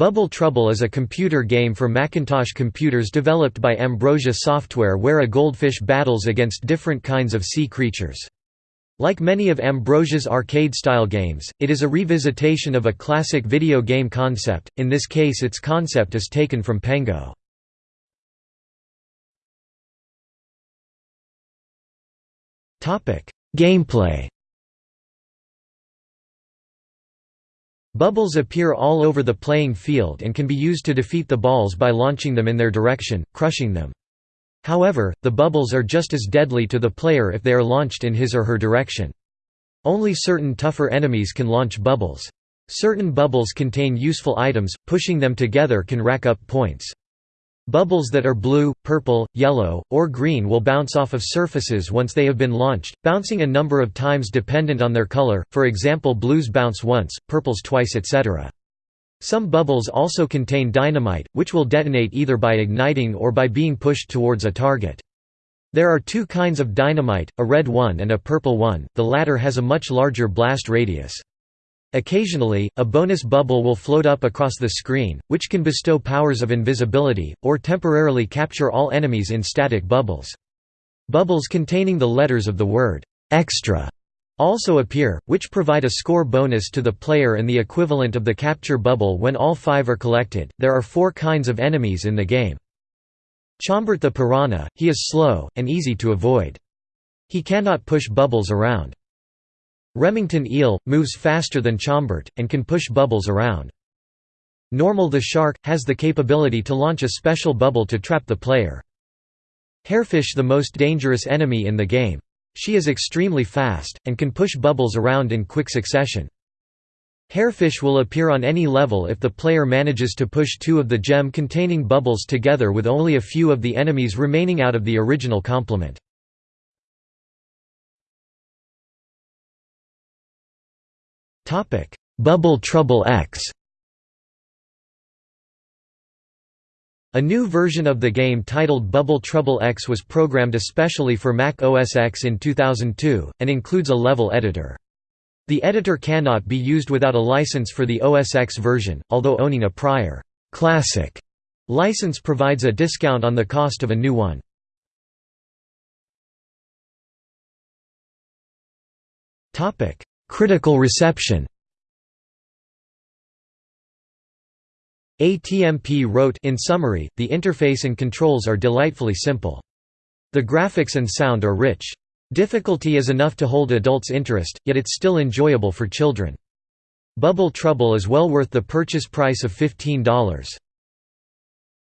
Bubble Trouble is a computer game for Macintosh computers developed by Ambrosia Software where a goldfish battles against different kinds of sea creatures. Like many of Ambrosia's arcade-style games, it is a revisitation of a classic video game concept, in this case its concept is taken from Pengo. Gameplay Bubbles appear all over the playing field and can be used to defeat the balls by launching them in their direction, crushing them. However, the bubbles are just as deadly to the player if they are launched in his or her direction. Only certain tougher enemies can launch bubbles. Certain bubbles contain useful items, pushing them together can rack up points. Bubbles that are blue, purple, yellow, or green will bounce off of surfaces once they have been launched, bouncing a number of times dependent on their color, for example blues bounce once, purples twice etc. Some bubbles also contain dynamite, which will detonate either by igniting or by being pushed towards a target. There are two kinds of dynamite, a red one and a purple one, the latter has a much larger blast radius. Occasionally, a bonus bubble will float up across the screen, which can bestow powers of invisibility, or temporarily capture all enemies in static bubbles. Bubbles containing the letters of the word, "'extra' also appear, which provide a score bonus to the player and the equivalent of the capture bubble when all five are collected. There are four kinds of enemies in the game. Chombert the piranha, he is slow, and easy to avoid. He cannot push bubbles around. Remington eel, moves faster than Chombert, and can push bubbles around. Normal the shark, has the capability to launch a special bubble to trap the player. Hairfish the most dangerous enemy in the game. She is extremely fast, and can push bubbles around in quick succession. Hairfish will appear on any level if the player manages to push two of the gem-containing bubbles together with only a few of the enemies remaining out of the original complement. Bubble Trouble X A new version of the game titled Bubble Trouble X was programmed especially for Mac OS X in 2002, and includes a level editor. The editor cannot be used without a license for the OS X version, although owning a prior «classic» license provides a discount on the cost of a new one. Critical reception ATPM wrote in summary, the interface and controls are delightfully simple. The graphics and sound are rich. Difficulty is enough to hold adults' interest, yet it's still enjoyable for children. Bubble Trouble is well worth the purchase price of $15.